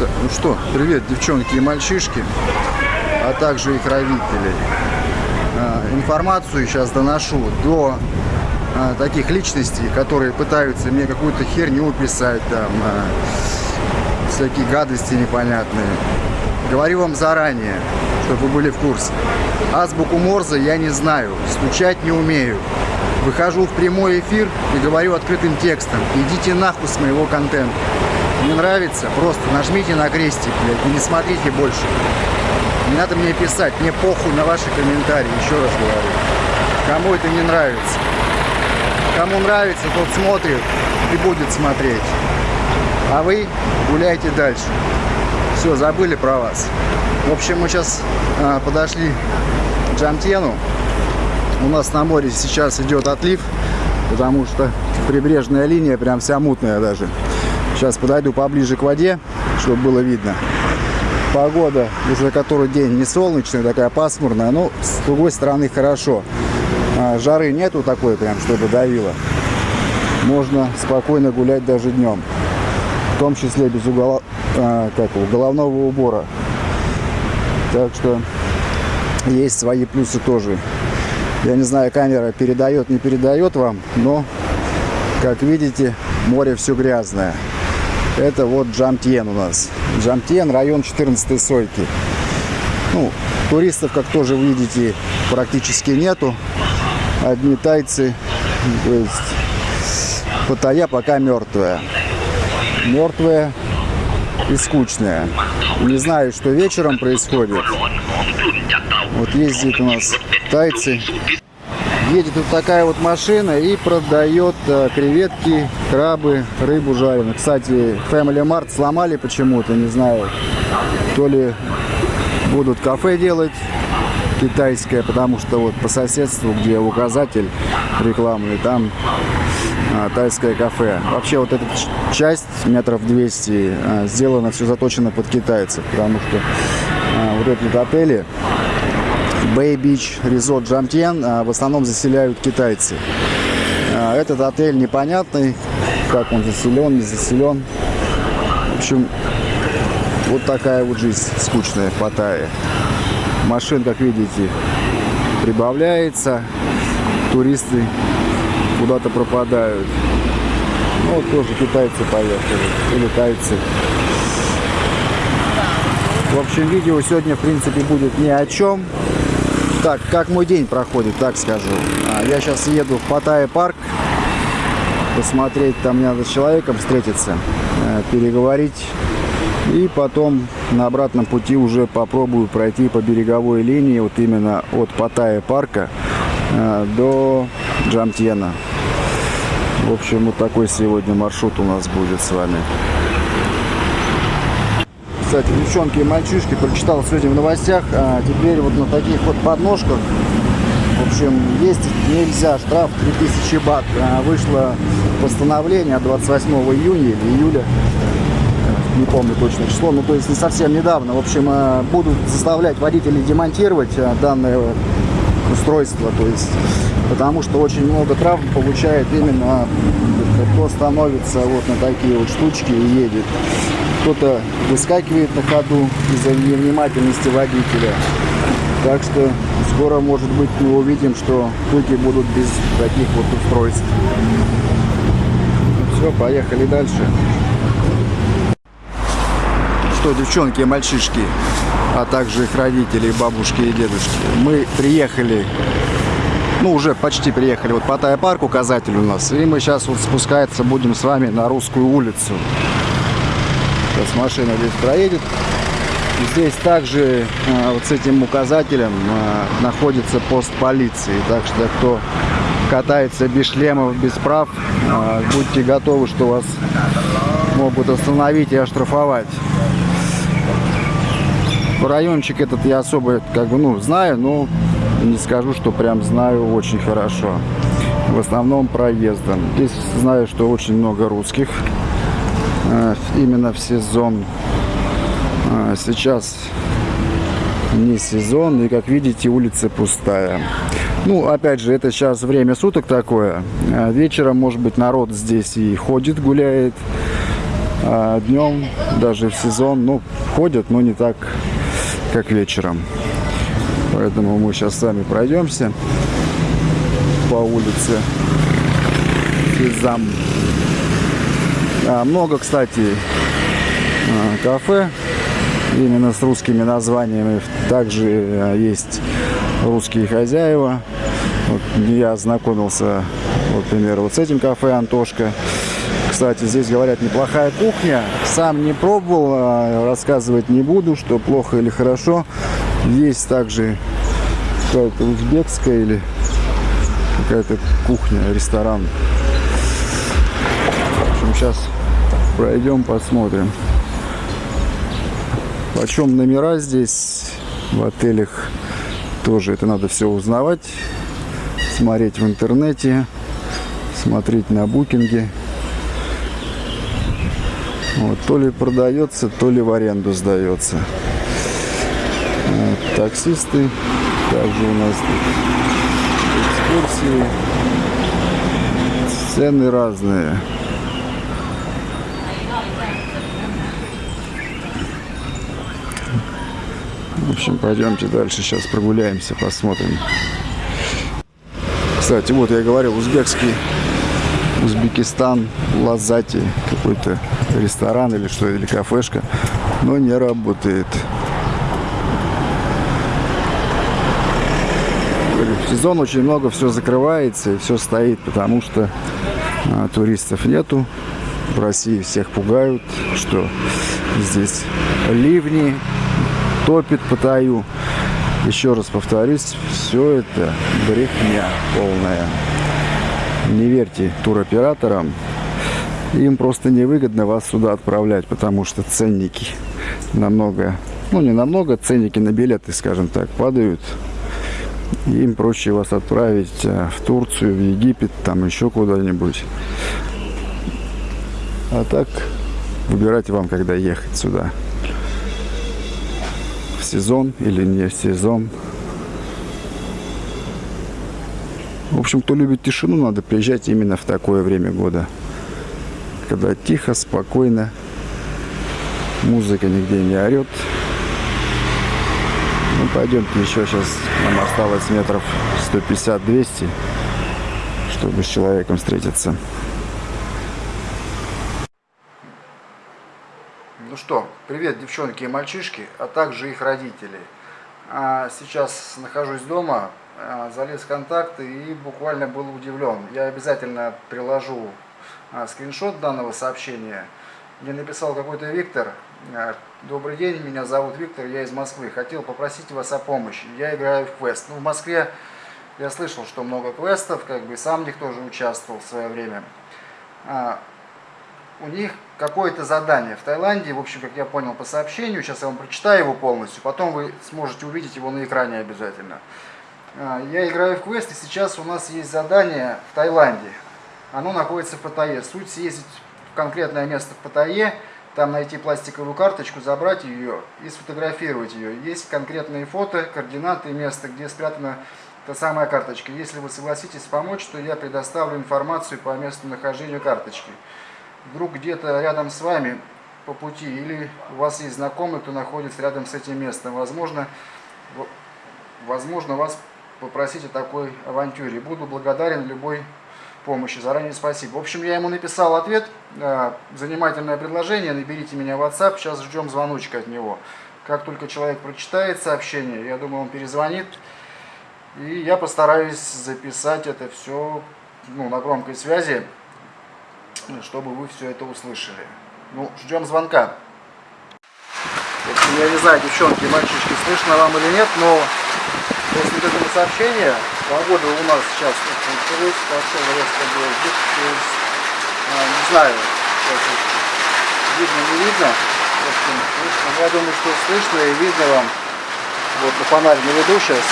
Ну что, привет, девчонки и мальчишки, а также их родители. А, информацию сейчас доношу до а, таких личностей, которые пытаются мне какую-то херню писать, там, а, всякие гадости непонятные. Говорю вам заранее, чтобы вы были в курсе. Азбуку Морзе я не знаю, стучать не умею. Выхожу в прямой эфир и говорю открытым текстом. Идите нахуй с моего контента. Не нравится? Просто нажмите на крестик, блядь, и не смотрите больше. Не надо мне писать, мне похуй на ваши комментарии, еще раз говорю. Кому это не нравится. Кому нравится, тот смотрит и будет смотреть. А вы гуляйте дальше. Все, забыли про вас. В общем, мы сейчас а, подошли к Джамтену. У нас на море сейчас идет отлив, потому что прибрежная линия прям вся мутная даже. Сейчас подойду поближе к воде, чтобы было видно. Погода уже который день не солнечная, такая пасмурная, но с другой стороны хорошо. А, жары нету такой прям, чтобы давило. Можно спокойно гулять даже днем. В том числе без угола, а, как головного убора. Так что есть свои плюсы тоже. Я не знаю, камера передает, не передает вам, но, как видите, море все грязное. Это вот Джамтьен у нас. Джамтьен, район 14 сойки. Ну, туристов, как тоже видите, практически нету. Одни тайцы. То есть Паттайя пока мертвая. Мертвая и скучная. Не знаю, что вечером происходит. Вот ездит у нас тайцы едет вот такая вот машина и продает э, креветки, крабы, рыбу жареную. Кстати, Family Mart сломали почему-то, не знаю, то ли будут кафе делать китайское, потому что вот по соседству, где указатель рекламный, там а, тайское кафе. Вообще вот эта часть метров 200 а, сделана, все заточено под китайцев, потому что а, вот эти отели Beach Resort Джамтьен в основном заселяют китайцы. А, этот отель непонятный, как он заселен, не заселен. В общем, вот такая вот жизнь скучная в Паттайе. Машин, как видите, прибавляется. Туристы куда-то пропадают. Ну, вот тоже китайцы поехали. Или тайцы. В общем, видео сегодня, в принципе, будет ни о чем. Так, как мой день проходит, так скажу. А, я сейчас еду в Паттайя парк. Посмотреть, там мне надо с человеком встретиться, э, переговорить. И потом на обратном пути уже попробую пройти по береговой линии, вот именно от Паттайя парка э, до Джамтьена. В общем, вот такой сегодня маршрут у нас будет с вами кстати, девчонки и мальчишки, прочитал сегодня в новостях, а теперь вот на таких вот подножках, в общем, ездить нельзя, штраф 3000 бат. А, вышло постановление 28 июня или июля, не помню точно число, ну то есть не совсем недавно. В общем, а, будут заставлять водителей демонтировать а, данное устройство, то есть, потому что очень много травм получает именно кто становится вот на такие вот штучки и едет кто-то выскакивает на ходу из-за невнимательности водителя. Так что скоро, может быть, мы увидим, что пути будут без таких вот устройств. Все, поехали дальше. Что, девчонки и мальчишки, а также их родители, бабушки и дедушки, мы приехали, ну, уже почти приехали, вот Паттайя парк указатель у нас, и мы сейчас вот спускаться будем с вами на Русскую улицу. Сейчас машина здесь проедет. Здесь также э, вот с этим указателем э, находится пост полиции. Так что кто катается без шлемов, без прав, э, будьте готовы, что вас могут остановить и оштрафовать. Райончик этот я особо как бы ну знаю, но не скажу, что прям знаю очень хорошо. В основном проездом. Здесь знаю, что очень много русских. Э, именно в сезон. А, сейчас не сезон, и как видите, улица пустая. Ну, опять же, это сейчас время суток такое. А вечером, может быть, народ здесь и ходит, гуляет. А днем, даже в сезон, ну, ходят, но не так, как вечером. Поэтому мы сейчас с вами пройдемся по улице Физам. А, много, кстати, а, кафе именно с русскими названиями. Также а, есть русские хозяева. Вот я ознакомился, вот, например, вот с этим кафе «Антошка». Кстати, здесь говорят неплохая кухня. Сам не пробовал, а рассказывать не буду, что плохо или хорошо. Есть также какая-то узбекская или какая-то кухня, ресторан. В общем, сейчас пройдем, посмотрим. Почем номера здесь в отелях тоже это надо все узнавать, смотреть в интернете, смотреть на букинге. Вот, то ли продается, то ли в аренду сдается. Таксисты. Также у нас экскурсии. Цены разные. В общем, пойдемте дальше, сейчас прогуляемся, посмотрим. Кстати, вот я говорил, узбекский Узбекистан, Лазати, какой-то ресторан или что, или кафешка, но не работает. Сезон очень много все закрывается и все стоит, потому что а, туристов нету. В России всех пугают, что здесь ливни, топит по таю. Еще раз повторюсь, все это брехня полная не верьте туроператорам. Им просто невыгодно вас сюда отправлять, потому что ценники намного, ну не намного, ценники на билеты, скажем так, падают. Им проще вас отправить э, в Турцию, в Египет, там еще куда-нибудь. А так выбирайте вам, когда ехать сюда. В сезон или не в сезон. В общем, кто любит тишину, надо приезжать именно в такое время года. Когда тихо, спокойно, музыка нигде не орет. Ну, пойдемте еще сейчас, нам осталось метров 150-200, чтобы с человеком встретиться. Ну что, привет, девчонки и мальчишки, а также их родители. А сейчас нахожусь дома, а, залез в контакты и буквально был удивлен. Я обязательно приложу а, скриншот данного сообщения. Мне написал какой-то Виктор. А, Добрый день, меня зовут Виктор, я из Москвы. Хотел попросить вас о помощи. Я играю в квест. Ну, в Москве я слышал, что много квестов, как бы сам в них тоже участвовал в свое время. У них какое-то задание в Таиланде, в общем, как я понял по сообщению, сейчас я вам прочитаю его полностью, потом вы сможете увидеть его на экране обязательно. А, я играю в квест, и сейчас у нас есть задание в Таиланде. Оно находится в Паттайе. Суть съездить в конкретное место в Паттайе, там найти пластиковую карточку, забрать ее и сфотографировать ее. Есть конкретные фото, координаты места, где спрятана та самая карточка. Если вы согласитесь помочь, то я предоставлю информацию по месту нахождения карточки. Вдруг где-то рядом с вами по пути, или у вас есть знакомый, кто находится рядом с этим местом. Возможно, возможно вас попросить о такой авантюре. Буду благодарен любой помощи. Заранее спасибо. В общем, я ему написал ответ. Э, занимательное предложение. Наберите меня в WhatsApp. Сейчас ждем звоночка от него. Как только человек прочитает сообщение, я думаю, он перезвонит. И я постараюсь записать это все ну, на громкой связи, чтобы вы все это услышали. Ну, ждем звонка. Я не знаю, девчонки, мальчишки, слышно вам или нет, но После этого сообщения, погода у нас сейчас началась, пошел резко дождик, то а, не знаю, видно, не видно, в общем, слышно, я думаю, что слышно и видно вам, вот на фонарь наведу сейчас,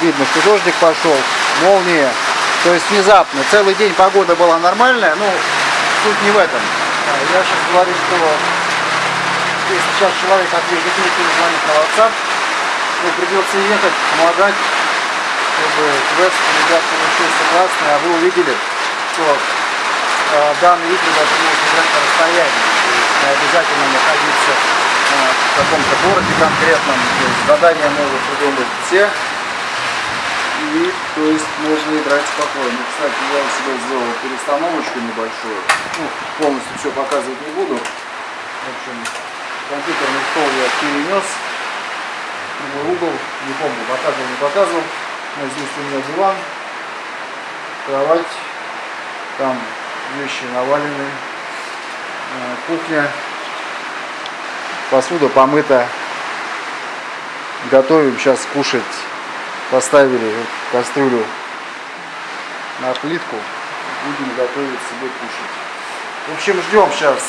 видно, что дождик пошел, молния, то есть внезапно, целый день погода была нормальная, ну, суть не в этом, а, я сейчас говорю, что если сейчас человек ответит, мне перезвонит на WhatsApp, ну, придется ехать, помогать, чтобы квест ребят получился классный, а вы увидели, что э, данный игры даже можно играть на расстоянии. То есть не обязательно находиться э, в каком-то городе конкретном. То есть задания могут придумать все. И то есть можно играть спокойно. Кстати, я себе сделал перестановочку небольшую. Ну, полностью все показывать не буду. В общем, компьютерный стол я перенес угол, не помню, показывал, не показывал. Но здесь у меня диван, кровать, там вещи навалены, э, кухня, посуда помыта. Готовим сейчас кушать. Поставили кастрюлю на плитку, будем готовить себе кушать. В общем, ждем сейчас,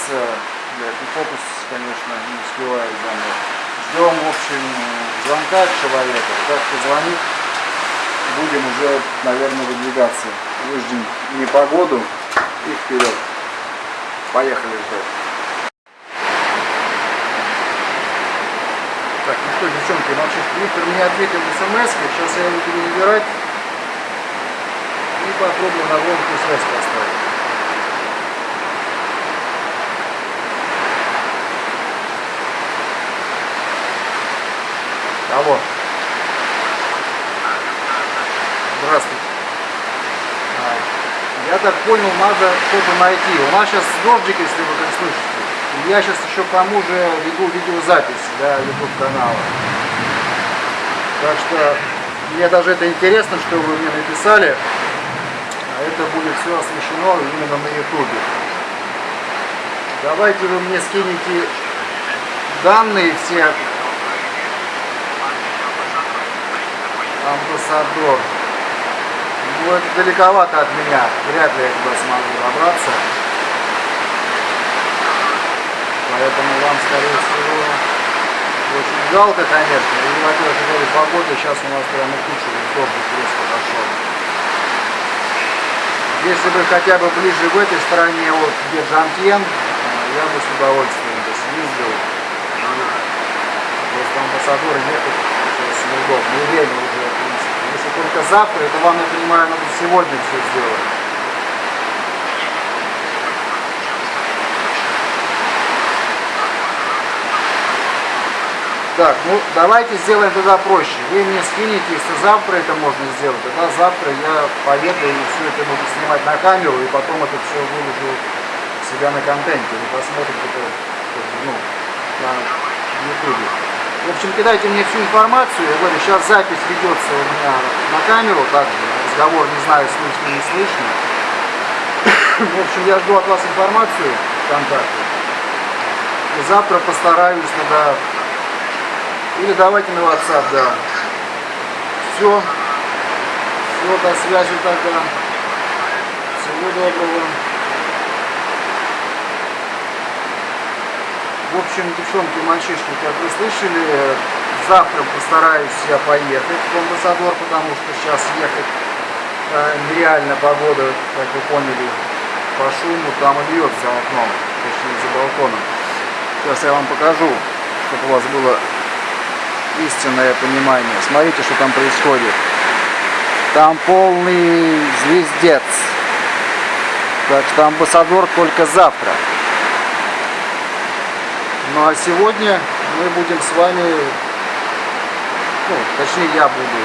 блядь, ну фокус, конечно, не успеваю за. Ждем, в общем, звонка человека. Как позвонит, будем уже, наверное, выдвигаться. Выждем непогоду и вперед. Поехали ждать. Так, ну что, девчонки, мальчишки, Виктор мне ответил смс сейчас я его буду набирать и попробую на громкую связь поставить. Алло. Здравствуйте. А, я так понял, надо что-то найти. У нас сейчас дождик, если вы как слышите. Я сейчас еще к тому же веду видеозапись для YouTube канала. Так что мне даже это интересно, что вы мне написали. А это будет все освещено именно на YouTube. Давайте вы мне скинете данные все амбассадор. Это далековато от меня. Вряд ли я туда смогу добраться. Поэтому вам, скорее всего, очень жалко, конечно. И, во-первых, говорю, погода сейчас у нас прямо куча дождик резко пошел. Если бы хотя бы ближе в этой стороне, вот где Жантьен, я бы с удовольствием бы съездил. Просто амбассадоры ехать сейчас неудобно. И время только завтра, это вам, я понимаю, надо сегодня все сделать. Так, ну давайте сделаем тогда проще. Вы мне скинете, если завтра это можно сделать, тогда завтра я поеду и все это буду снимать на камеру, и потом это все выложу себя на контенте. Вы посмотрите это ну, на ютубе. В общем, кидайте мне всю информацию. Я говорю, сейчас запись ведется у меня на камеру, также разговор не знаю, слышно, не слышно. В общем, я жду от вас информацию, контакты. И завтра постараюсь тогда... Или давайте на WhatsApp, да. Все. Все, до связи тогда. Всего доброго. В общем, девчонки, мальчишки, как вы слышали, завтра постараюсь я поехать в Амбассадор, потому что сейчас ехать э, нереально погода, как вы поняли, по шуму, там и льет за окном, точнее за балконом. Сейчас я вам покажу, чтобы у вас было истинное понимание. Смотрите, что там происходит. Там полный звездец. Так что амбассадор только завтра. Ну а сегодня мы будем с вами, ну, точнее я буду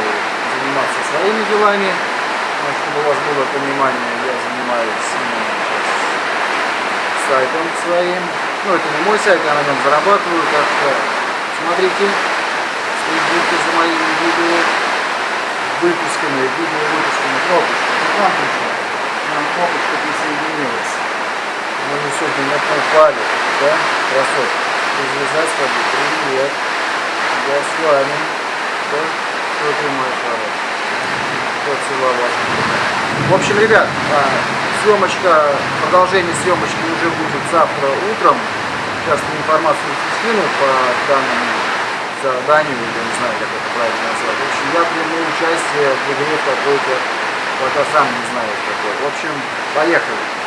заниматься своими делами, ну, чтобы у вас было понимание, я занимаюсь сайтом своим. Ну, это не мой сайт, я на нем зарабатываю, так что смотрите, следите за моими видео выпусками, видео выпусками. Нам пришла, нам кнопочка присоединилась. Мы не сегодня на упали, да, красотка развязать воду. Привет. Я с вами. Да? Что ты мой хороший? Поцеловать. В общем, ребят, съемочка, продолжение съемочки уже будет завтра утром. Сейчас информацию скину по данному заданию, я не знаю, как это правильно назвать. В общем, я приму участие в игре какой-то, пока сам не знаю какой. В общем, поехали.